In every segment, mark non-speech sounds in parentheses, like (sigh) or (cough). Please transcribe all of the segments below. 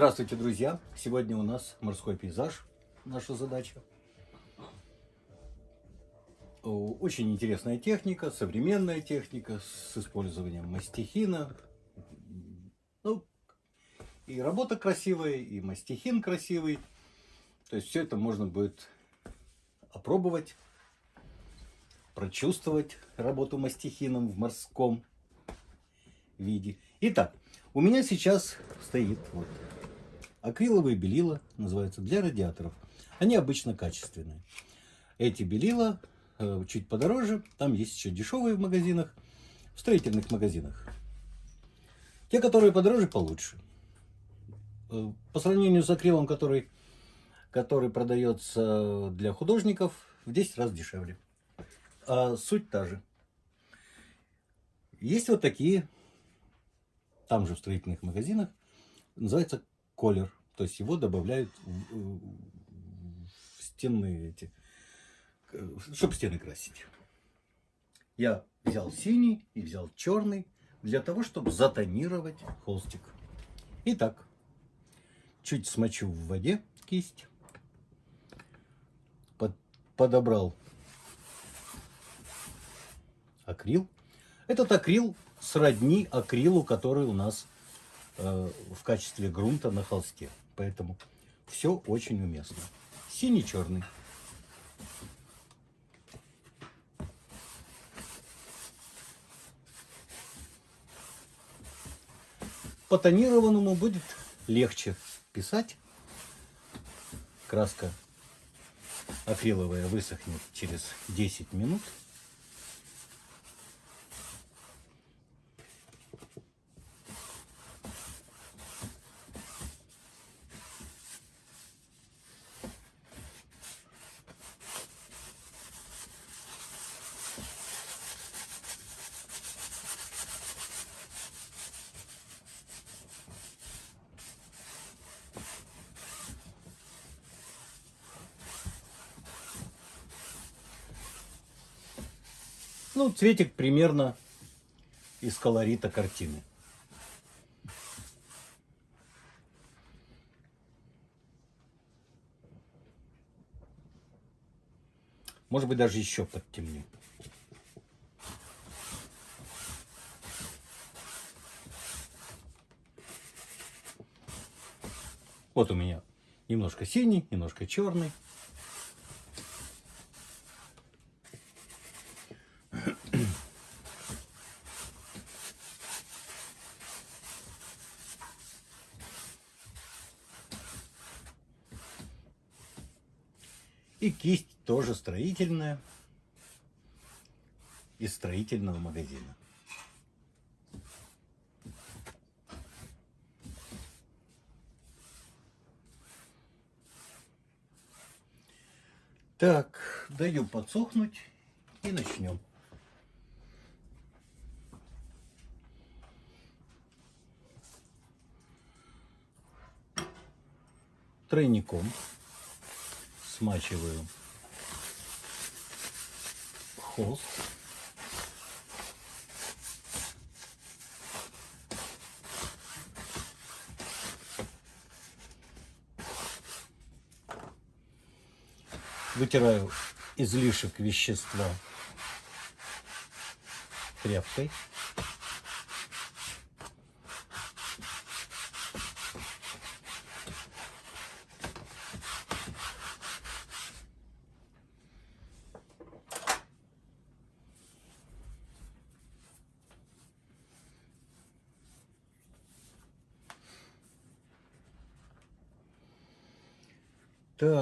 Здравствуйте, друзья! Сегодня у нас морской пейзаж, наша задача. Очень интересная техника, современная техника с использованием мастихина. Ну, и работа красивая, и мастихин красивый. То есть все это можно будет опробовать, прочувствовать работу мастихином в морском виде. Итак, у меня сейчас стоит вот акриловые белила, называются, для радиаторов. Они обычно качественные. Эти белила э, чуть подороже, там есть еще дешевые в магазинах, в строительных магазинах. Те, которые подороже, получше. Э, по сравнению с акрилом, который, который продается для художников, в 10 раз дешевле. А суть та же. Есть вот такие, там же в строительных магазинах, называется колер. То есть его добавляют в, в стенные эти, чтобы стены красить. Я взял синий и взял черный для того, чтобы затонировать холстик. Итак, чуть смочу в воде кисть. Под, подобрал акрил. Этот акрил сродни акрилу, который у нас Э, в качестве грунта на холсте. Поэтому все очень уместно. Синий-черный. По тонированному будет легче писать. Краска акриловая высохнет через 10 минут. Ну, цветик примерно из колорита картины. Может быть, даже еще подтемню. Вот у меня немножко синий, немножко черный. И кисть тоже строительная из строительного магазина. Так, даю подсохнуть и начнем. Тройником смачиваю холст. Вытираю излишек вещества тряпкой.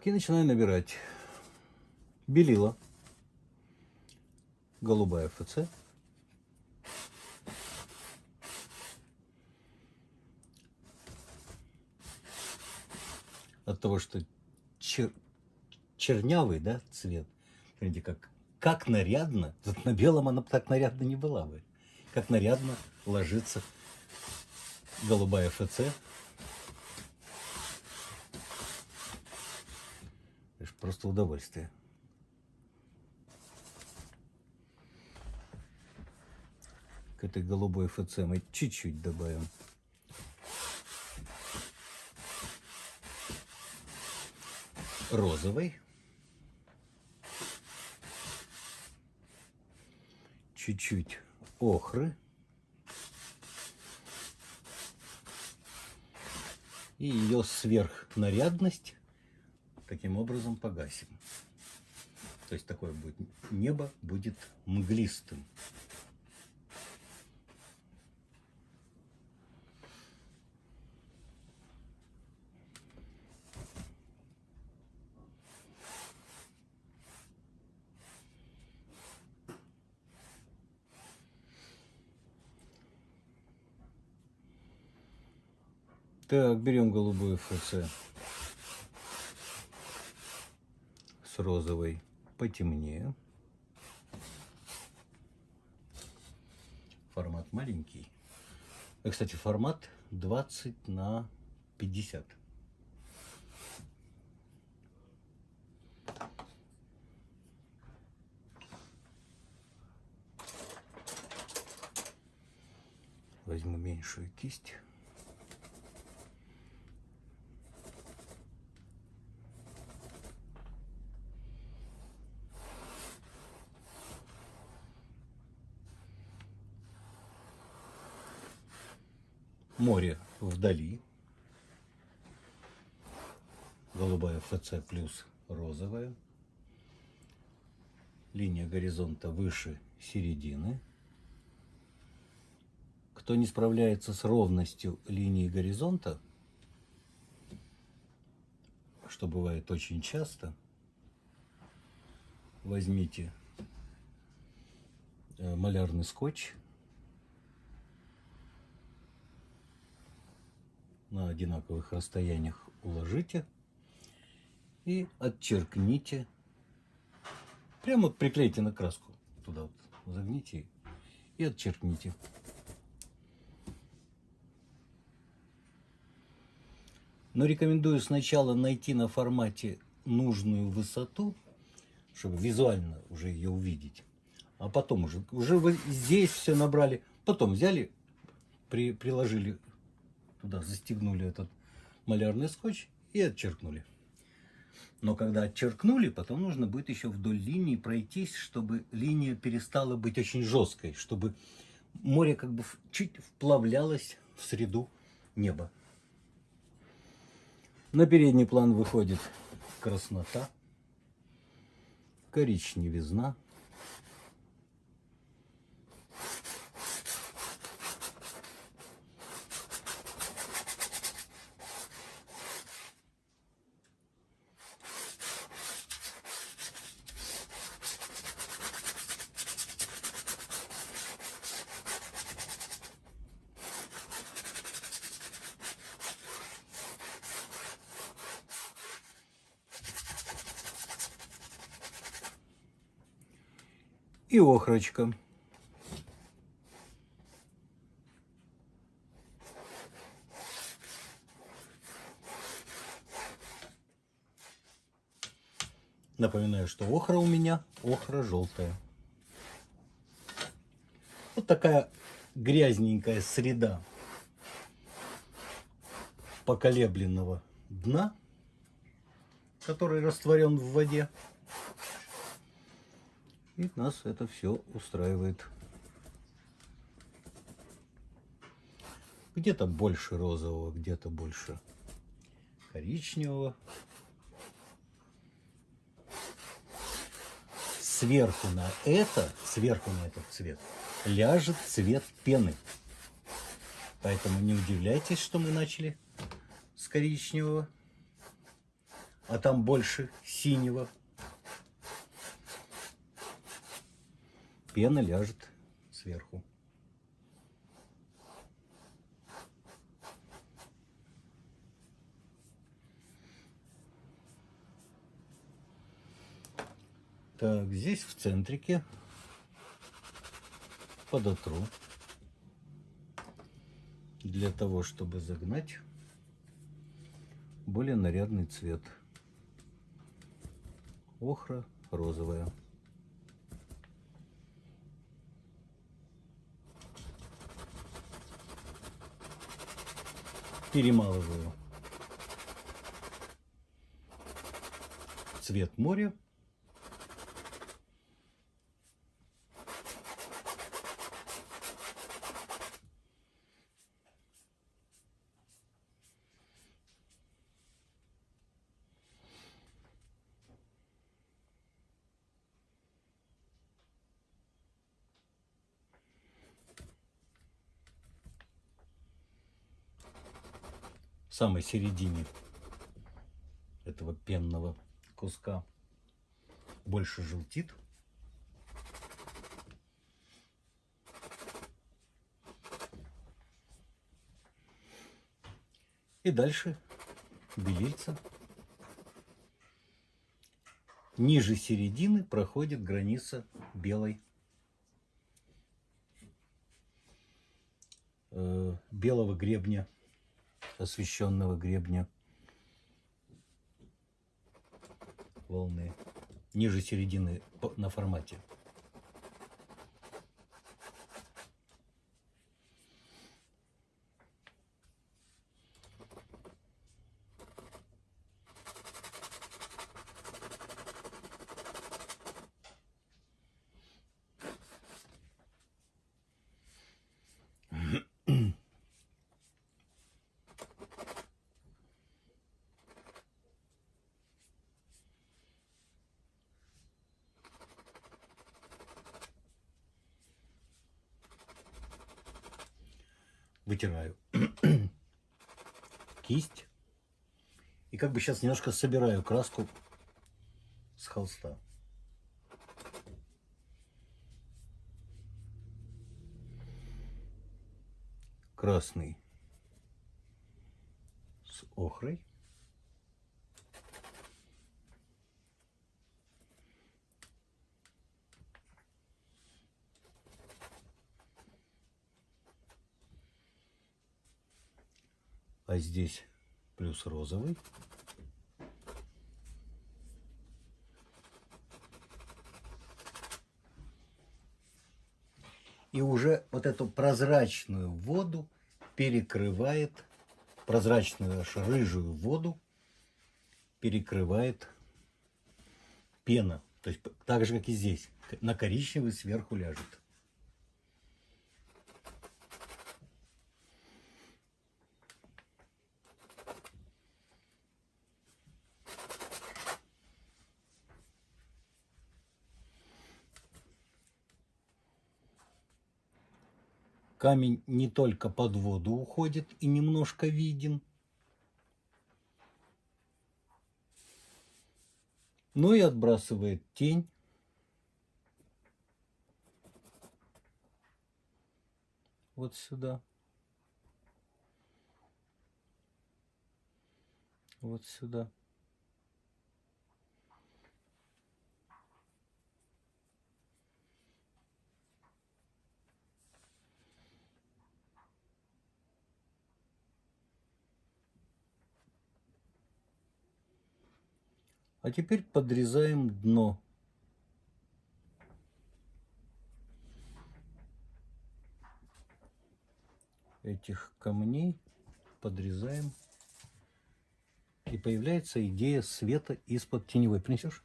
Так, и начинаю набирать. Белила. Голубая ФЦ. От того, что чер... чернявый, да, цвет. Смотрите, как, как нарядно. Вот на белом она так нарядно не была бы. Как нарядно ложится голубая ФЦ Просто удовольствие. К этой голубой ФЦ мы чуть-чуть добавим розовой. Чуть-чуть охры. И ее сверхнарядность таким образом погасим. То есть такое будет небо будет мглистым. Так, берем голубую ФЦ с розовой потемнее. Формат маленький. И, кстати, формат 20 на 50. Возьму меньшую кисть. Море вдали. Голубая ФЦ плюс розовая. Линия горизонта выше середины. Кто не справляется с ровностью линии горизонта, что бывает очень часто, возьмите э, малярный скотч на одинаковых расстояниях уложите и отчеркните. Прямо вот приклейте на краску. Туда вот загните и отчеркните. Но рекомендую сначала найти на формате нужную высоту, чтобы визуально уже ее увидеть. А потом уже, уже вы здесь все набрали, потом взяли, при, приложили туда застегнули этот малярный скотч и отчеркнули. Но когда отчеркнули, потом нужно будет еще вдоль линии пройтись, чтобы линия перестала быть очень жесткой, чтобы море как бы чуть вплавлялось в среду неба. На передний план выходит краснота, коричневизна, и охрочка. Напоминаю, что охра у меня охра желтая. Вот такая грязненькая среда поколебленного дна, который растворен в воде. И нас это все устраивает. Где-то больше розового, где-то больше коричневого. Сверху на это, сверху на этот цвет, ляжет цвет пены. Поэтому не удивляйтесь, что мы начали с коричневого, а там больше синего. Пена ляжет сверху. Так, здесь в центрике подотру для того, чтобы загнать более нарядный цвет. Охра розовая. Перемалываю. цвет моря. Самой середине этого пенного куска больше желтит. И дальше белильца. Ниже середины проходит граница белой э, белого гребня, освещенного гребня волны. Ниже середины на формате. Вытираю кисть. И как бы сейчас немножко собираю краску с холста. Красный с охрой. А здесь плюс розовый. И уже вот эту прозрачную воду перекрывает, прозрачную аж рыжую воду перекрывает пена. То есть так же, как и здесь. На коричневый сверху ляжет. Камень не только под воду уходит и немножко виден, но и отбрасывает тень. Вот сюда. Вот сюда. А теперь подрезаем дно. Этих камней подрезаем. И появляется идея света из-под теневой. Принесешь?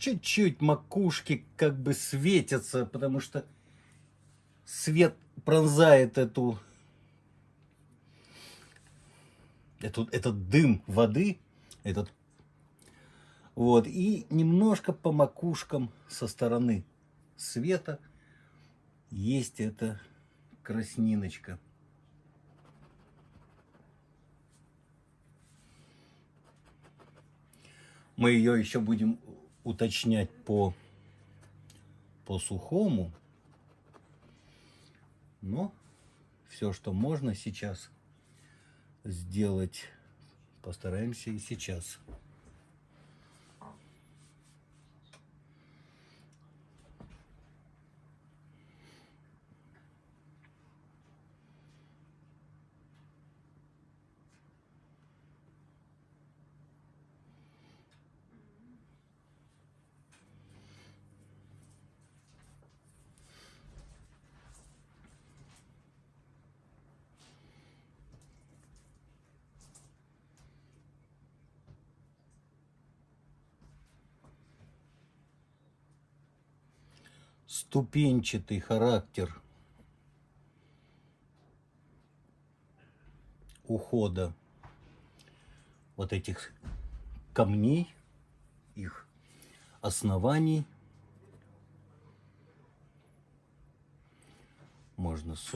Чуть-чуть макушки как бы светятся, потому что свет пронзает эту, эту этот дым воды, этот вот, и немножко по макушкам со стороны света есть эта красниночка. Мы ее еще будем уточнять по, по сухому. Но все, что можно сейчас сделать, постараемся и сейчас. Ступенчатый характер ухода вот этих камней, их оснований. Можно с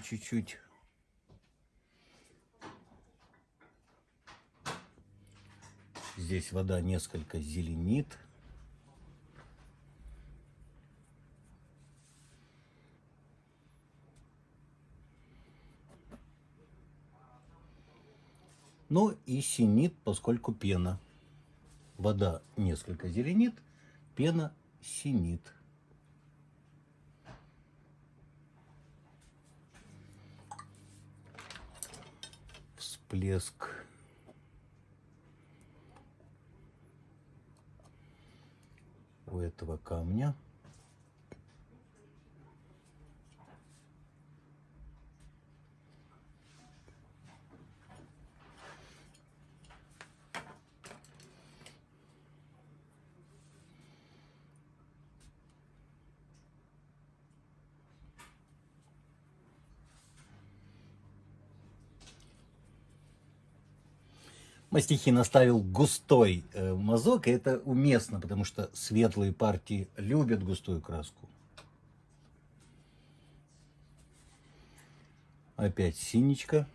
чуть-чуть. Здесь вода несколько зеленит. Ну и синит, поскольку пена. Вода несколько зеленит, пена синит. Всплеск. у этого камня. Мастихин оставил густой э, мазок, и это уместно, потому что светлые партии любят густую краску. Опять синичка.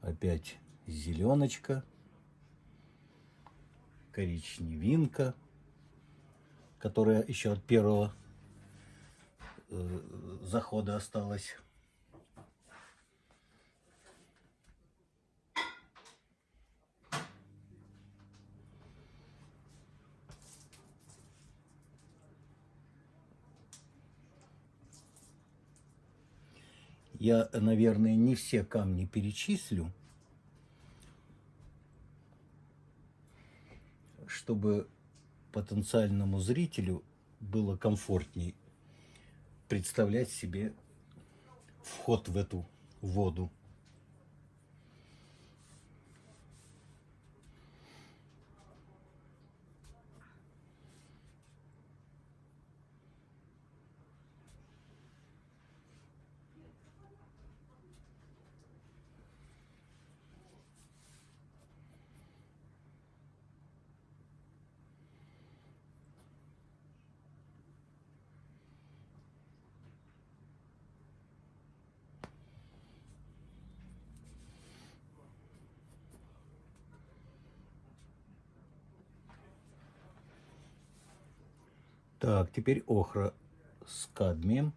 Опять зеленочка. Коричневинка, которая еще от первого э, захода осталась. Я, наверное, не все камни перечислю, чтобы потенциальному зрителю было комфортней представлять себе вход в эту воду. Так, теперь охра с кадмием.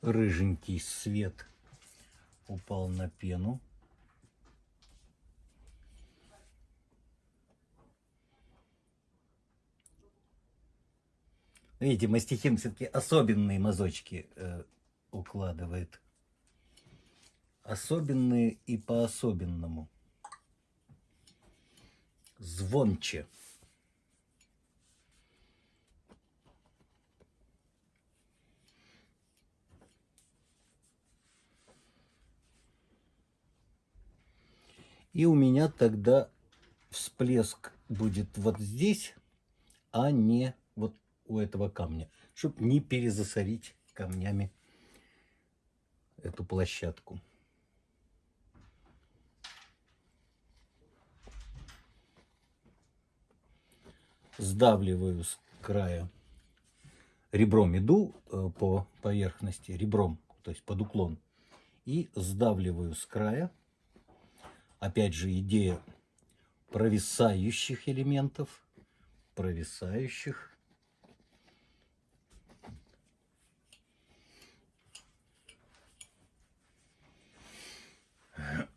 Рыженький свет упал на пену. Видите, мастихин все-таки особенные мазочки э, укладывает. Особенные и по-особенному. Звонче. И у меня тогда всплеск будет вот здесь, а не вот у этого камня, чтобы не перезасорить камнями эту площадку. Сдавливаю с края ребром иду э, по поверхности, ребром, то есть под уклон, и сдавливаю с края. Опять же, идея провисающих элементов, провисающих.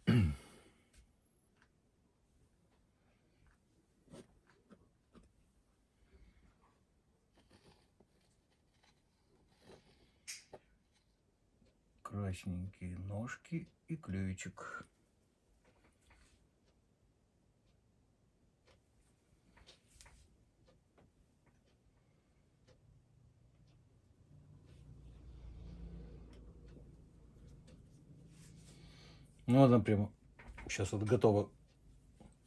(clears throat) красненькие ножки и ключик. Ну, она прямо сейчас вот готова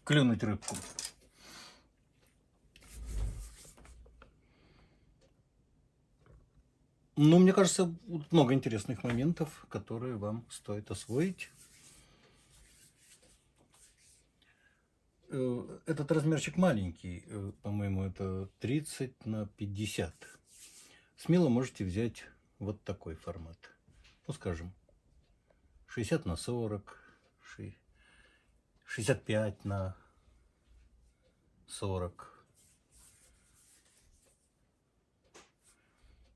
клюнуть рыбку. Ну, мне кажется, много интересных моментов, которые вам стоит освоить. Э, Этот размерчик маленький, э, по-моему, это 30 на 50. Смело можете взять вот такой формат. Ну, скажем, 60 на 40, 65 на 40.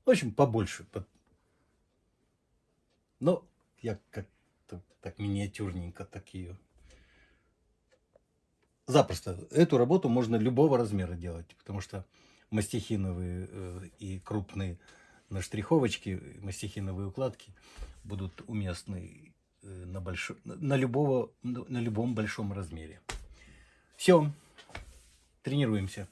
В общем, побольше. Но я как-то так миниатюрненько так ее. Запросто. Эту работу можно любого размера делать, потому что мастихиновые э, и крупные наштриховочки, мастихиновые укладки будут уместны на, большо, на, любого, на любом большом размере. Все, тренируемся.